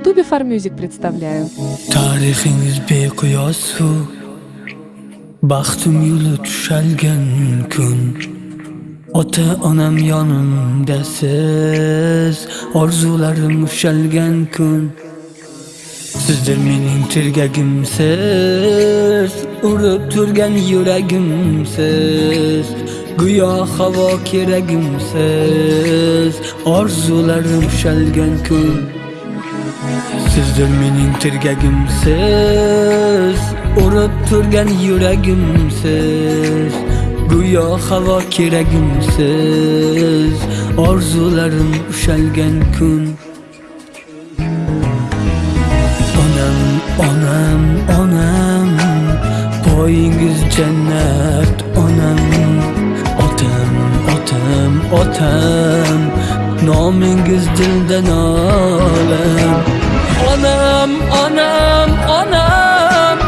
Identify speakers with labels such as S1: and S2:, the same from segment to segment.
S1: Ютубе Farmusic представляю.
S2: Tarixingiz beqiyos suv Baxtim yo'li tushalgan kun Ota onam yonimdasiz, Orzularim ushalgan kun Sizdir mening tirgagimsiz Urib turgan yuragimsiz Go'yo havo keragimsiz Orzularim ushalgan kun Sizdir mening tirgagimsiz Urib turgan yuragimsiz. Go'yo havo keragimsiz Orzularim ushalgan kun. Onam, onam, onam Poyingiz jannat onam. Otam, otam, otam Nomingiz dildan olam. Onam, onam, onam.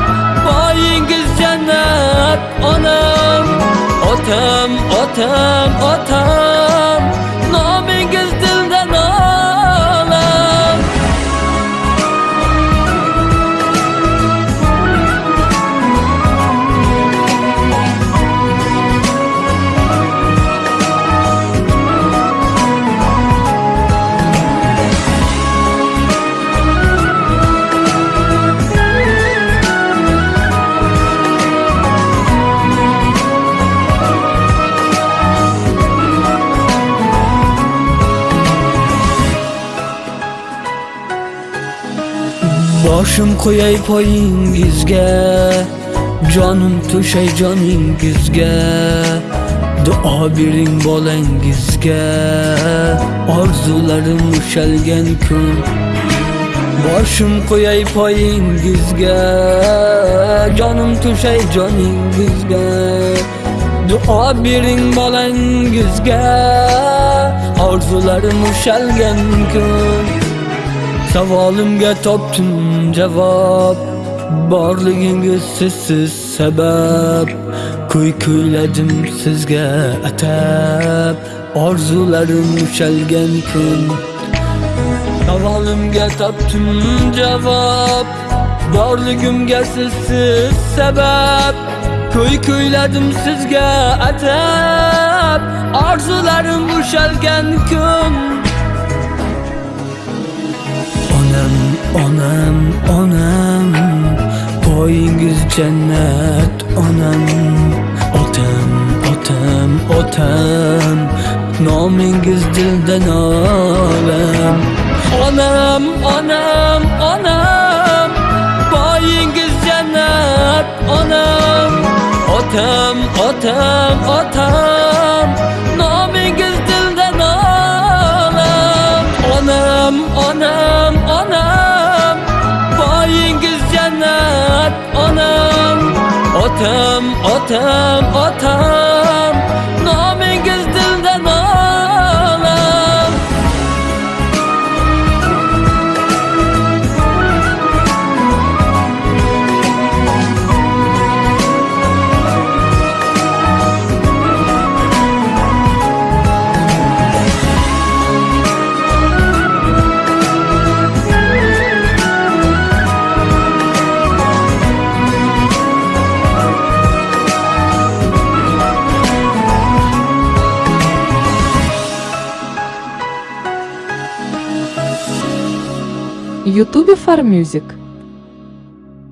S2: Boyingiz jannat onam. Otam, otam, otam. Boshim qo'yay poyingizga Jonim to'shay joningizga Duo bering bolangizga Orzularim ushalgan kun. Boshim qo'yay poyingizga Jonim to'shay joningizga Duo bering bolangizga Orzularim ushalgan kun. Savolimga topdim javob Borligingiz sizsiz sabab Kuy kuyladim sizga atab Orzularim ushalgan kun Savolimga topdim javob Borligimga sizsiz sabab Kuy kuyladim sizga atab Orzularim onam, onam. Poyingiz jannat onam. Otam, otam, otam. Nomingiz dildan olam Onam, onam, onam. Poyingiz jannat onam. Otam, otam, otam Otam, otam,
S1: Ютубе Farmusic.